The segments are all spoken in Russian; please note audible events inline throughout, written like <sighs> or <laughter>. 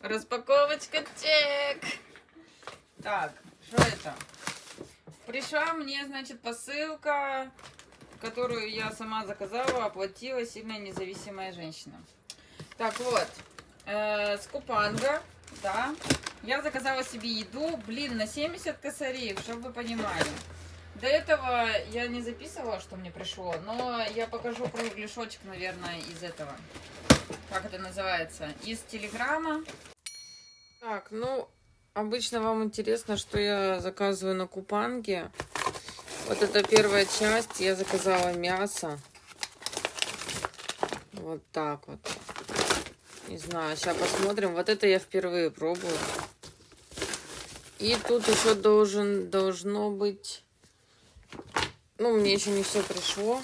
Распаковочка чек. Так, что это? Пришла мне, значит, посылка, которую я сама заказала, оплатила сильная независимая женщина. Так вот, э, с Купанга, да, я заказала себе еду, блин, на 70 косарей, чтобы вы понимали. До этого я не записывала, что мне пришло, но я покажу кругляшочек, наверное, из этого. Как это называется? Из Телеграма. Так, ну, обычно вам интересно, что я заказываю на Купанге. Вот это первая часть. Я заказала мясо. Вот так вот. Не знаю, сейчас посмотрим. Вот это я впервые пробую. И тут еще должен, должно быть ну, мне еще не все пришло.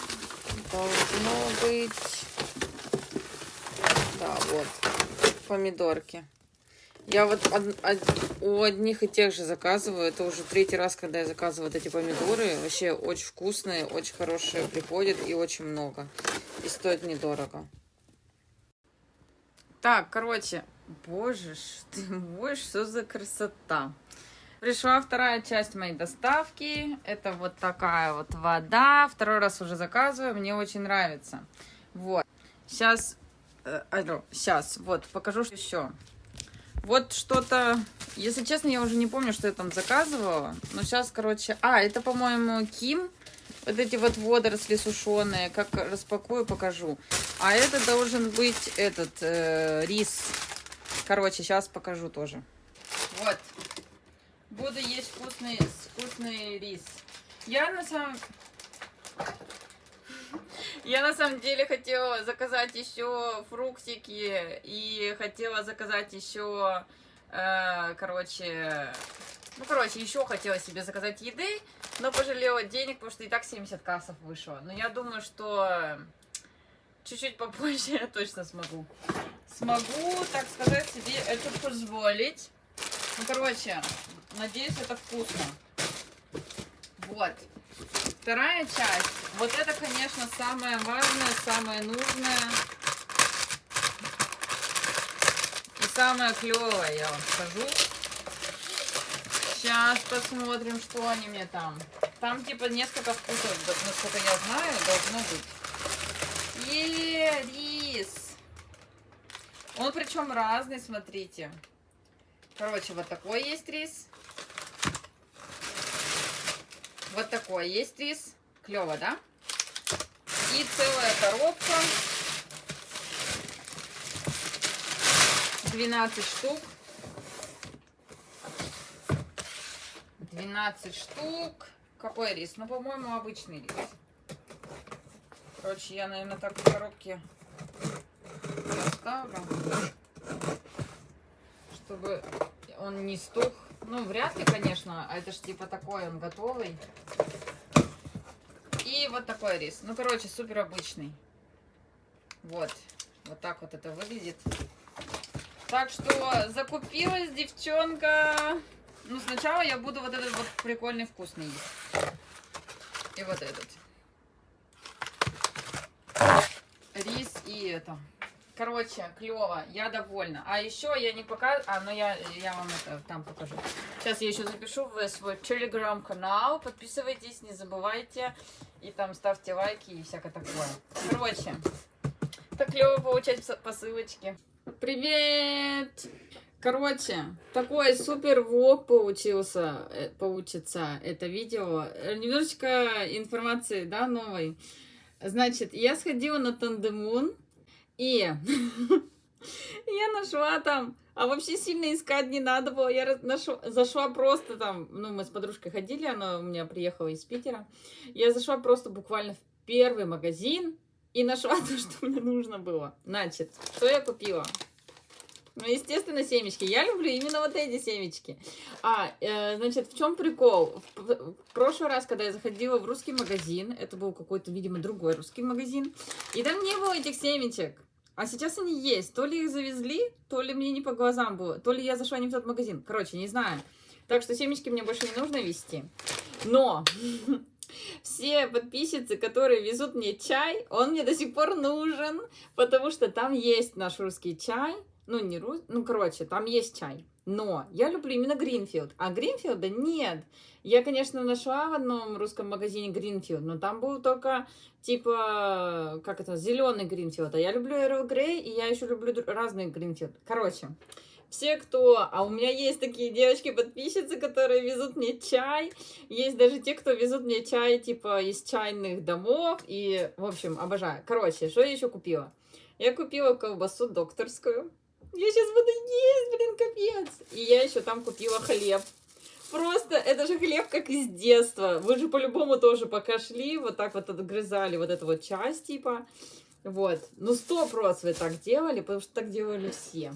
Должно быть... Вот. Помидорки. Я вот од, од, у одних и тех же заказываю. Это уже третий раз, когда я заказываю вот эти помидоры. Вообще очень вкусные, очень хорошие приходят и очень много. И стоит недорого. Так, короче. Боже, ты мой, что за красота. Пришла вторая часть моей доставки. Это вот такая вот вода. Второй раз уже заказываю. Мне очень нравится. Вот. Сейчас, э, сейчас, вот, покажу еще. Вот что-то, если честно, я уже не помню, что я там заказывала. Но сейчас, короче, а, это, по-моему, Ким. Вот эти вот водоросли сушеные. Как распакую, покажу. А это должен быть этот э, рис. Короче, сейчас покажу тоже. Вот. Буду есть вкусный, вкусный рис. Я на самом... Я на самом деле хотела заказать еще фруктики и хотела заказать еще, э, короче, ну, короче, еще хотела себе заказать еды, но пожалела денег, потому что и так 70 кассов вышло. Но я думаю, что чуть-чуть попозже я точно смогу. Смогу, так сказать, себе это позволить. Ну, короче, надеюсь, это вкусно. Вот. Вторая часть. Вот это, конечно, самое важное, самое нужное. И самое клевое, я вам скажу. Сейчас посмотрим, что они мне там. Там типа несколько вкусов, насколько я знаю, должно быть. И рис. Он причем разный, смотрите. Короче, вот такой есть рис. Вот такой есть рис. Клево, да? И целая коробка. 12 штук. 12 штук. Какой рис? Ну, по-моему, обычный рис. Короче, я, наверное, так в коробке поставлю чтобы он не стух. Ну, вряд ли, конечно, а это ж типа такой, он готовый. И вот такой рис. Ну, короче, супер обычный. Вот. Вот так вот это выглядит. Так что закупилась девчонка. Ну, сначала я буду вот этот вот прикольный вкусный есть. И вот этот. Рис и это. Короче, клево, я довольна. А еще я не показываю, а, ну я, я вам это там покажу. Сейчас я еще запишу в свой телеграм-канал. Подписывайтесь, не забывайте. И там ставьте лайки и всякое такое. Короче, так клево получать посылочки. Привет! Короче, такой супер влог получился, э, получится это видео. Немножечко информации, да, новой. Значит, я сходила на Тандемун и <laughs> я нашла там, а вообще сильно искать не надо было. Я нашла, зашла просто там, ну, мы с подружкой ходили, она у меня приехала из Питера. Я зашла просто буквально в первый магазин и нашла <laughs> то, что мне нужно было. Значит, что я купила? Ну, естественно, семечки. Я люблю именно вот эти семечки. А, э, значит, в чем прикол? В, в, прошлый раз, когда я заходила в русский магазин, это был какой-то, видимо, другой русский магазин, и там не было этих семечек. А сейчас они есть. То ли их завезли, то ли мне не по глазам было, то ли я зашла не в тот магазин. Короче, не знаю. Так что семечки мне больше не нужно вести. Но <laughs> все подписчицы, которые везут мне чай, он мне до сих пор нужен, потому что там есть наш русский чай, Ну, не рус... Ну, короче, там есть чай. Но я люблю именно Гринфилд. А Гринфилда нет. Я, конечно, нашла в одном русском магазине Гринфилд, но там был только, типа, как это, зеленый Гринфилд. А я люблю Эрл Грей, и я еще люблю разные Гринфилд. Короче, все, кто... А у меня есть такие девочки-подписчицы, которые везут мне чай. Есть даже те, кто везут мне чай, типа, из чайных домов. И, в общем, обожаю. Короче, что я еще купила? Я купила колбасу докторскую. Я сейчас буду есть, блин, капец. И я еще там купила хлеб. Просто, это же хлеб как из детства. Вы же по-любому тоже пока шли, вот так вот отгрызали вот эту вот часть, типа. Вот. Ну, сто процентов вы так делали, потому что так делали все.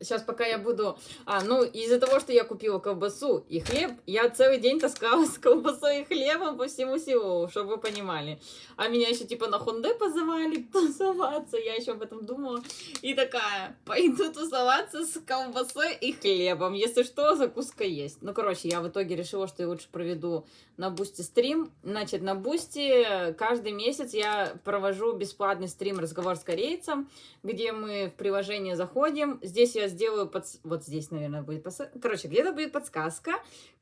Сейчас пока я буду... А, ну, из-за того, что я купила колбасу и хлеб, я целый день таскала <laughs> с колбасой и хлебом по всему селу, чтобы вы понимали. А меня еще типа на Хондэ позывали <laughs> тусоваться, я еще об этом думала. И такая, пойду тусоваться с колбасой и хлебом. Если что, закуска есть. Ну, короче, я в итоге решила, что я лучше проведу на Boosty стрим. Значит, на Boosty каждый месяц я провожу бесплатный стрим «Разговор с корейцем», где мы в приложение заходим. Здесь я сделаю, под... вот здесь, наверное, будет, подс... короче, где-то будет подсказка,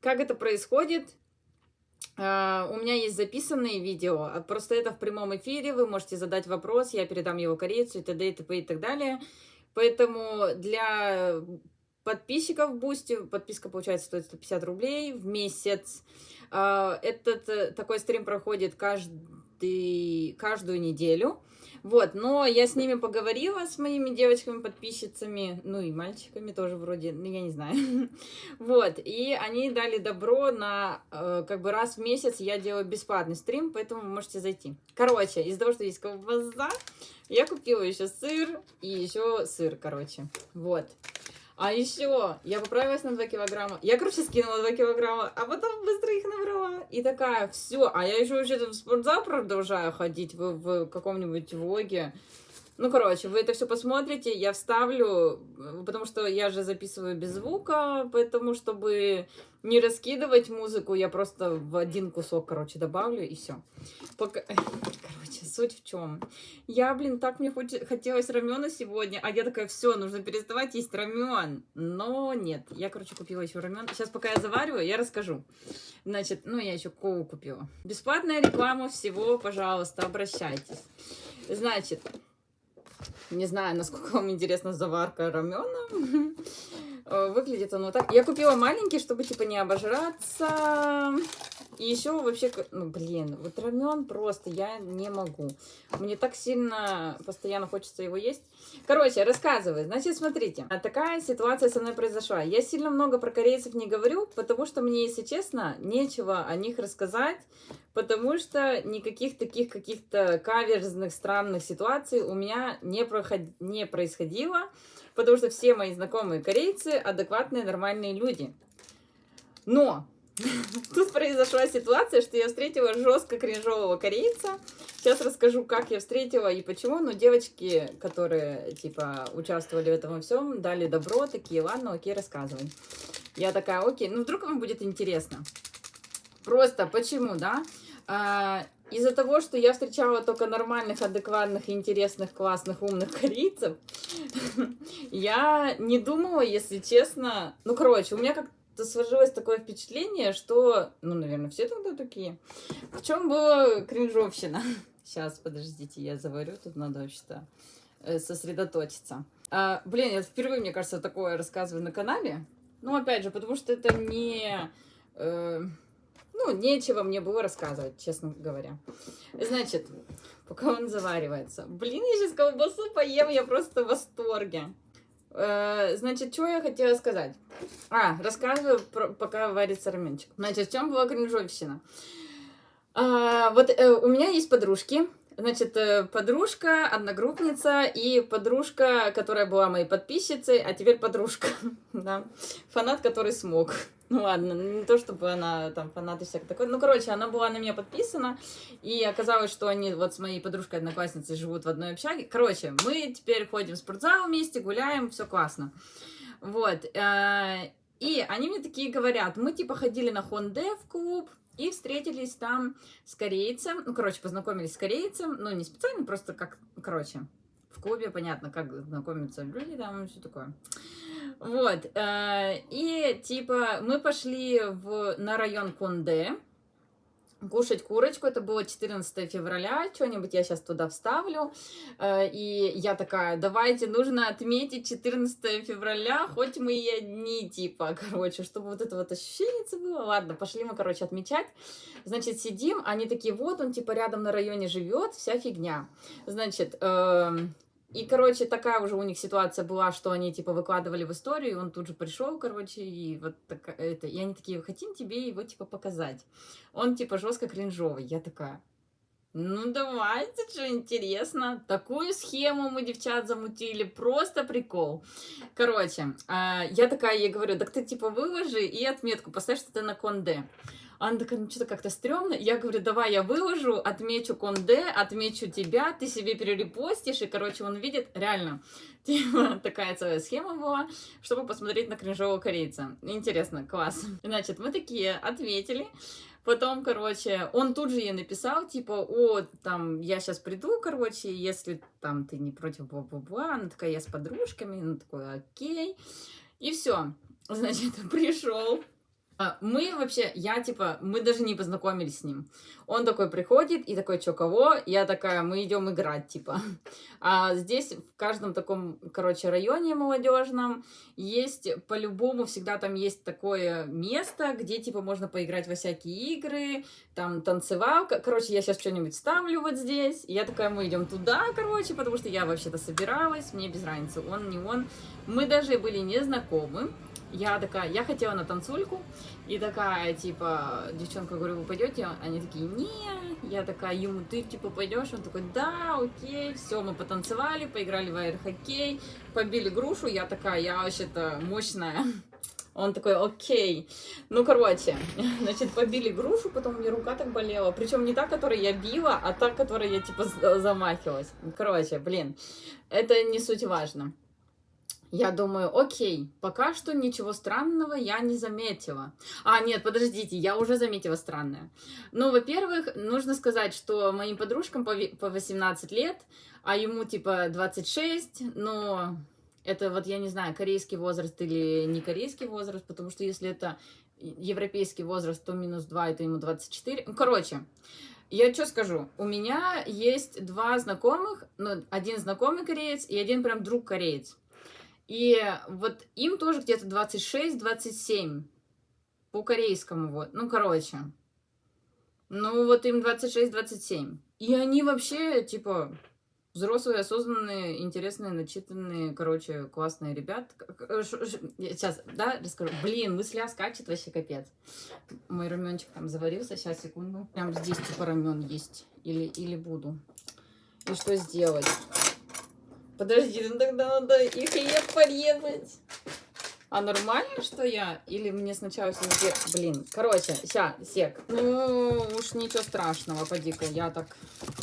как это происходит. Э, у меня есть записанные видео, просто это в прямом эфире, вы можете задать вопрос, я передам его корейцу и т.д. и т.п. и так далее. Поэтому для подписчиков Boosty подписка, получается, стоит 150 рублей в месяц. Э, этот э, такой стрим проходит каждый, каждую неделю. Вот, но я с ними поговорила, с моими девочками-подписчицами, ну и мальчиками тоже вроде, ну я не знаю. <laughs> Вот, и они дали добро на, э, как бы раз в месяц я делаю бесплатный стрим, поэтому вы можете зайти. Короче, из-за того, что есть колбаса, я купила еще сыр и еще сыр, короче. Вот. А еще я поправилась на 2 килограмма. Я, короче, скинула 2 килограмма, а потом быстро их набрала. И такая, все. А я еще вообще-то в спортзал продолжаю ходить в, в каком-нибудь влоге. Ну, короче, вы это все посмотрите, я вставлю, потому что я же записываю без звука, поэтому, чтобы не раскидывать музыку, я просто в один кусок, короче, добавлю, и все. Пока... Короче, суть в чем. Я, блин, так мне хоть... хотелось рамена сегодня, а я такая, все, нужно переставать есть рамен. Но нет, я, короче, купила еще рамен. Сейчас, пока я завариваю, я расскажу. Значит, ну, я еще коу купила. Бесплатная реклама всего, пожалуйста, обращайтесь. Значит, не знаю, насколько вам интересна заварка рамена. <laughs> Э, выглядит оно так. Я купила маленький, чтобы, типа, не обожраться. И еще вообще, ну, блин, вот рамен просто я не могу. Мне так сильно постоянно хочется его есть. Короче, рассказываю. Значит, смотрите. Такая ситуация со мной произошла. Я сильно много про корейцев не говорю, потому что мне, если честно, нечего о них рассказать. Потому что никаких таких каких-то каверзных, странных ситуаций у меня не, проход... не происходило потому что все мои знакомые корейцы адекватные, нормальные люди. Но <laughs> тут произошла ситуация, что я встретила жестко кринжового корейца. Сейчас расскажу, как я встретила и почему. Но девочки, которые, типа, участвовали в этом всем, дали добро, такие, ладно, окей, рассказывай. Я такая, окей, ну вдруг вам будет интересно. Просто почему, да? А, из-за того, что я встречала только нормальных, адекватных, интересных, классных, умных корейцев, <laughs> я не думала, если честно... Ну, короче, у меня как-то сложилось такое впечатление, что... Ну, наверное, все тогда такие. В чем была кринжовщина? <laughs> Сейчас, подождите, я заварю, тут надо вообще-то э, сосредоточиться. А, блин, я впервые, мне кажется, такое рассказываю на канале. Ну, опять же, потому что это не... Э, ну, нечего мне было рассказывать, честно говоря. Значит, пока он заваривается. Блин, я сейчас колбасу поем, я просто в восторге. Э, значит, что я хотела сказать? А, рассказываю, про, пока варится раменчик. Значит, в чем была кринжовщина? А, вот э, у меня есть подружки, Значит, э, подружка, одногруппница и подружка, которая была моей подписчицей, а теперь подружка, <laughs> да, фанат, который смог. <laughs> Ну ладно, не то чтобы она там фанат и всякое такое. Ну, короче, она была на меня подписана, и оказалось, что они вот с моей подружкой-одноклассницей живут в одной общаге. Короче, мы теперь ходим в спортзал вместе, гуляем, все классно. Вот. Э, и они мне такие говорят, мы типа ходили на Хонде в клуб, и встретились там с корейцем, ну, короче, познакомились с корейцем, ну, не специально, просто как, короче, в клубе, понятно, как знакомятся люди там и все такое. Вот, э, и типа мы пошли в, на район Конде, кушать курочку. Это было 14 февраля, что-нибудь я сейчас туда вставлю. Э, и я такая, давайте, нужно отметить 14 февраля, хоть мы и одни, типа, короче, чтобы вот это вот ощущение было. Ладно, пошли мы, короче, отмечать. Значит, сидим, они такие, вот он, типа, рядом на районе живет, вся фигня. Значит, эм, и, короче, такая уже у них ситуация была, что они, типа, выкладывали в историю, и он тут же пришел, короче, и вот так, это, и они такие, хотим тебе его, типа, показать. Он, типа, жестко кринжовый. Я такая, ну, давайте, что интересно. Такую схему мы, девчат, замутили. Просто прикол. Короче, а, я такая ей говорю, так ты, типа, выложи и отметку поставь, что ты на конде. Она такая, ну что-то как-то стрёмно. Я говорю, давай я выложу, отмечу Конде, отмечу тебя, ты себе перерепостишь. И, короче, он видит, реально, <laughs> типа, такая целая схема была, чтобы посмотреть на кринжового корейца. Интересно, класс. Значит, мы такие ответили. Потом, короче, он тут же ей написал, типа, о, там, я сейчас приду, короче, если там ты не против бла-бла-бла. Она такая, я с подружками, она такой, окей. И все. Значит, <laughs> пришел, мы вообще, я типа, мы даже не познакомились с ним. Он такой приходит и такой, что кого? Я такая, мы идем играть, типа. <laughs> А здесь в каждом таком, короче, районе молодежном есть по-любому всегда там есть такое место, где типа можно поиграть во всякие игры, там танцевалка. Короче, я сейчас что-нибудь ставлю вот здесь. я такая, мы идем туда, короче, потому что я вообще-то собиралась, мне без разницы, он, не он. Мы даже были не знакомы я такая, я хотела на танцульку, и такая, типа, девчонка, говорю, вы пойдете? Они такие, не, я такая, ему, ты, типа, пойдешь? Он такой, да, окей, все, мы потанцевали, поиграли в аэрохоккей, побили грушу, я такая, я вообще-то мощная. Он такой, окей. Ну, короче, <laughs> значит, побили грушу, потом мне рука так болела. Причем не та, которой я била, а та, которой я, типа, замахивалась. Короче, блин, это не суть важно. Я думаю, окей, пока что ничего странного я не заметила. А, нет, подождите, я уже заметила странное. Ну, во-первых, нужно сказать, что моим подружкам по 18 лет, а ему типа 26, но это вот, я не знаю, корейский возраст или не корейский возраст, потому что если это европейский возраст, то минус 2, это ему 24. Ну, короче, я что скажу, у меня есть два знакомых, ну, один знакомый кореец и один прям друг кореец. И вот им тоже где-то 26-27 по корейскому вот. Ну, короче. Ну, вот им 26-27. И они вообще, типа, взрослые, осознанные, интересные, начитанные, короче, классные ребят. Сейчас, да, расскажу. Блин, мысля скачет вообще капец. Мой раменчик там заварился. Сейчас, секунду. Прям здесь типа рамен есть. Или, или буду. И что сделать? Подожди, ну тогда надо их хлеб порезать. А нормально, что я? Или мне сначала все? Блин, короче, ща, сек. Ну, уж ничего страшного, поди-ка, я так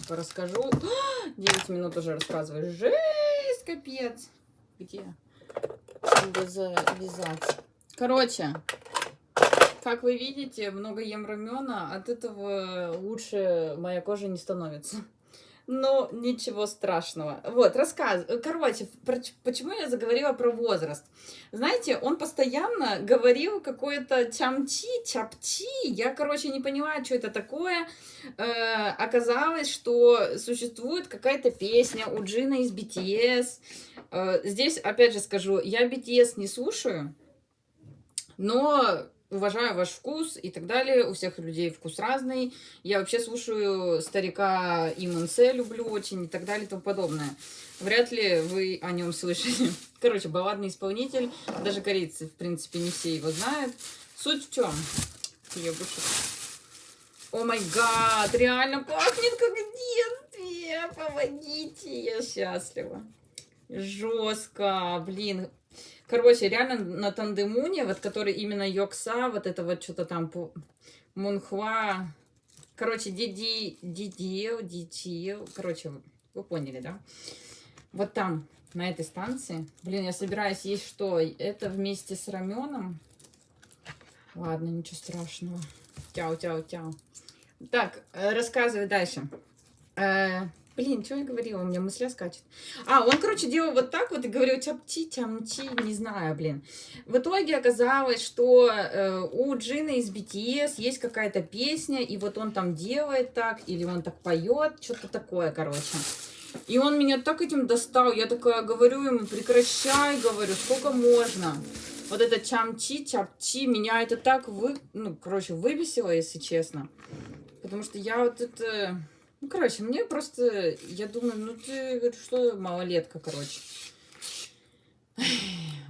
расскажу. <gasps> 9 минут уже рассказываю. Жесть, капец. Где? Надо завязать. Короче, как вы видите, много ем рамена, от этого лучше моя кожа не становится но ничего страшного. Вот, рассказ. Короче, про... почему я заговорила про возраст? Знаете, он постоянно говорил какое-то чамчи, чапчи. Я, короче, не поняла, что это такое. Э, оказалось, что существует какая-то песня у Джина из BTS. Э, здесь, опять же скажу, я BTS не слушаю, но уважаю ваш вкус и так далее. У всех людей вкус разный. Я вообще слушаю старика Имунсе, люблю очень и так далее и тому подобное. Вряд ли вы о нем слышали. <laughs> Короче, балладный исполнитель. Даже корейцы, в принципе, не все его знают. Суть в чем? Хлебушек. О май гад, реально пахнет как в детстве. Помогите, я счастлива. Жестко, блин, Короче, реально на тандемуне, вот который именно Йокса, вот это вот что-то там Мунхва, короче, Диди, Дидио, Дитио, короче, вы поняли, да? Вот там, на этой станции. Блин, я собираюсь есть что? Это вместе с раменом. Ладно, ничего страшного. Тяу, тяу, тяу. Так, э, рассказывай дальше. Блин, что я говорила, у меня мысля скачет. А, он, короче, делал вот так вот и говорил чапти, чамчи, не знаю, блин. В итоге оказалось, что э, у Джина из BTS есть какая-то песня, и вот он там делает так, или он так поет, что-то такое, короче. И он меня так этим достал, я такая говорю ему, прекращай, говорю, сколько можно. Вот это чамчи, чапчи, меня это так вы, ну, короче, выбесило, если честно. Потому что я вот это ну, короче, мне просто, я думаю, ну ты, что малолетка, короче. <sighs>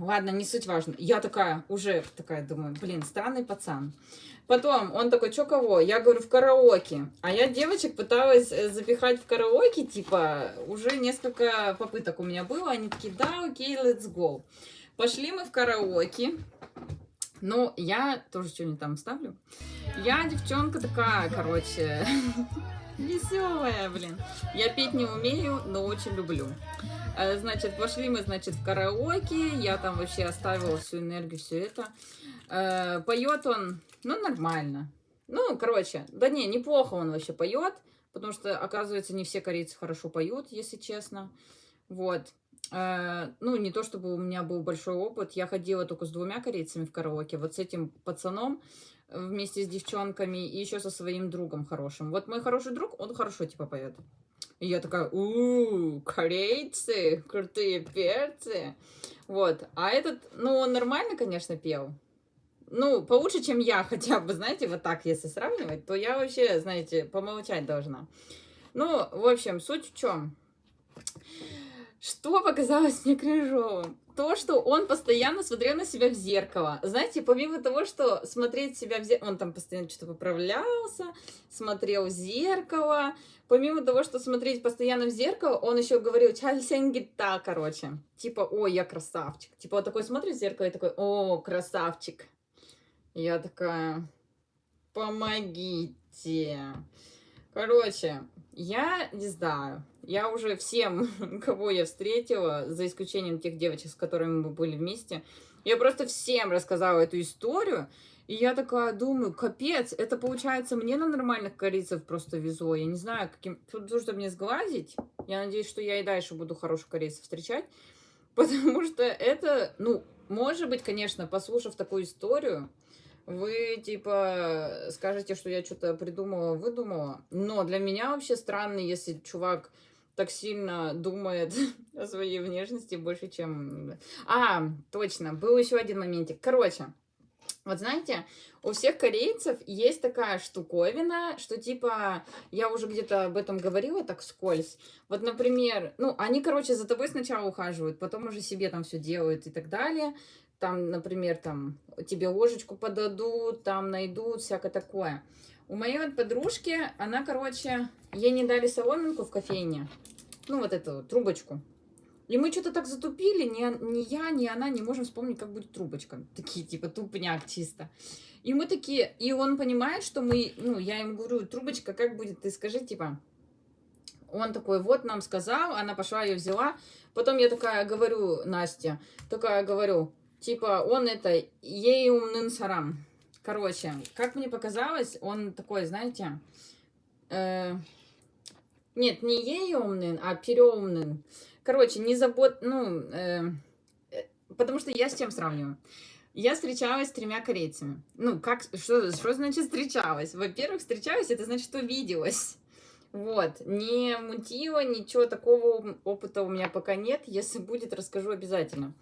Ладно, не суть важно. Я такая, уже такая думаю, блин, странный пацан. Потом он такой, что кого? Я говорю, в караоке. А я девочек пыталась э, запихать в караоке, типа, уже несколько попыток у меня было. Они такие, да, окей, let's go. Пошли мы в караоке. Ну, я тоже что-нибудь там ставлю. Я девчонка такая, короче, <laughs> Веселая, блин. Я петь не умею, но очень люблю. Э, значит, пошли мы, значит, в караоке. Я там вообще оставила всю энергию, все это. Э, поет он, ну, нормально. Ну, короче, да не, неплохо он вообще поет. Потому что, оказывается, не все корейцы хорошо поют, если честно. Вот. Э, ну, не то чтобы у меня был большой опыт. Я ходила только с двумя корейцами в караоке. Вот с этим пацаном вместе с девчонками и еще со своим другом хорошим. Вот мой хороший друг, он хорошо типа поет. И я такая, у корейцы, крутые перцы. Вот. А этот, ну, он нормально, конечно, пел. Ну, получше, чем я <laughs> хотя бы, знаете, вот так, если сравнивать, то я вообще, знаете, помолчать должна. Ну, в общем, суть в чем? Что показалось мне кринжовым? то, что он постоянно смотрел на себя в зеркало. Знаете, помимо того, что смотреть себя в зеркало, он там постоянно что-то поправлялся, смотрел в зеркало. Помимо того, что смотреть постоянно в зеркало, он еще говорил чальсенгита, короче. Типа, ой, я красавчик. Типа, вот такой смотрит в зеркало и такой, о, красавчик. Я такая, помогите. Короче, я не знаю. Я уже всем, <laughs> кого я встретила, за исключением тех девочек, с которыми мы были вместе, я просто всем рассказала эту историю. И я такая думаю, капец, это получается мне на нормальных корейцев просто везло. Я не знаю, каким... Тут, чтобы мне сглазить, я надеюсь, что я и дальше буду хороших корейцев встречать. <laughs> Потому что это, ну, может быть, конечно, послушав такую историю, вы, типа, скажете, что я что-то придумала, выдумала. Но для меня вообще странно, если чувак так сильно думает <laughs> о своей внешности больше, чем... А, точно, был еще один моментик. Короче, вот знаете, у всех корейцев есть такая штуковина, что типа, я уже где-то об этом говорила так скользь. Вот, например, ну, они, короче, за тобой сначала ухаживают, потом уже себе там все делают и так далее. Там, например, там тебе ложечку подадут, там найдут, всякое такое. У моей подружки, она, короче, ей не дали соломинку в кофейне. Ну, вот эту трубочку. И мы что-то так затупили, ни, ни я, ни она не можем вспомнить, как будет трубочка. Такие, типа, тупняк чисто. И мы такие, и он понимает, что мы, ну, я ему говорю, трубочка, как будет, ты скажи, типа, он такой, вот нам сказал, она пошла ее взяла. Потом я такая говорю, Настя, такая говорю, типа, он это, ей умным сарам. Короче, как мне показалось, он такой, знаете, э, нет, не ей умный, а переумный. Короче, не забот, ну, э, э, потому что я с чем сравниваю? Я встречалась с тремя корейцами. Ну, как, что, что значит встречалась? Во-первых, встречалась, это значит, что виделась. Вот, не мутила, ничего такого опыта у меня пока нет. Если будет, расскажу обязательно.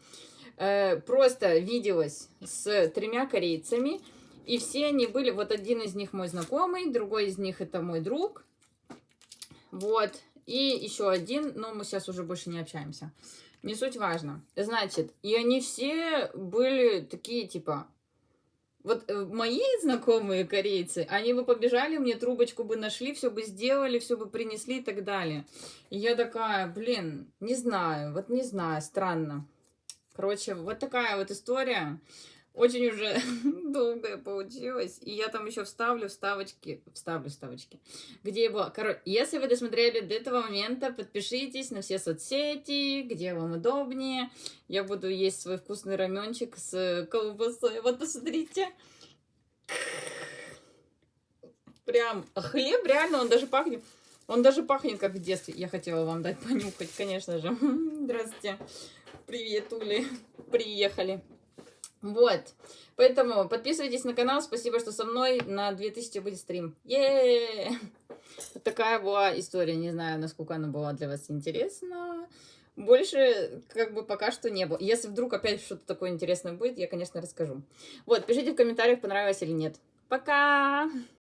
Э, просто виделась с тремя корейцами. И все они были, вот один из них мой знакомый, другой из них это мой друг. Вот, и еще один, но мы сейчас уже больше не общаемся. Не суть важно. Значит, и они все были такие, типа, вот э, мои знакомые корейцы, они бы побежали, мне трубочку бы нашли, все бы сделали, все бы принесли и так далее. И я такая, блин, не знаю, вот не знаю, странно. Короче, вот такая вот история. Очень уже <laughs> долгая получилась. И я там еще вставлю вставочки. Вставлю вставочки. Где была. Короче, если вы досмотрели до этого момента, подпишитесь на все соцсети, где вам удобнее. Я буду есть свой вкусный раменчик с колбасой. Вот посмотрите. Прям хлеб, реально, он даже пахнет. Он даже пахнет как в детстве. Я хотела вам дать понюхать, конечно же. <laughs> Здравствуйте. Привет, Ули. Приехали. Вот. Поэтому подписывайтесь на канал. Спасибо, что со мной. На 2000 будет стрим. е Вот такая была история. Не знаю, насколько она была для вас интересна. Больше, как бы, пока что не было. Если вдруг опять что-то такое интересное будет, я, конечно, расскажу. Вот, пишите в комментариях, понравилось или нет. Пока!